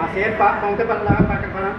Masih Pak, mau ke Pak, para...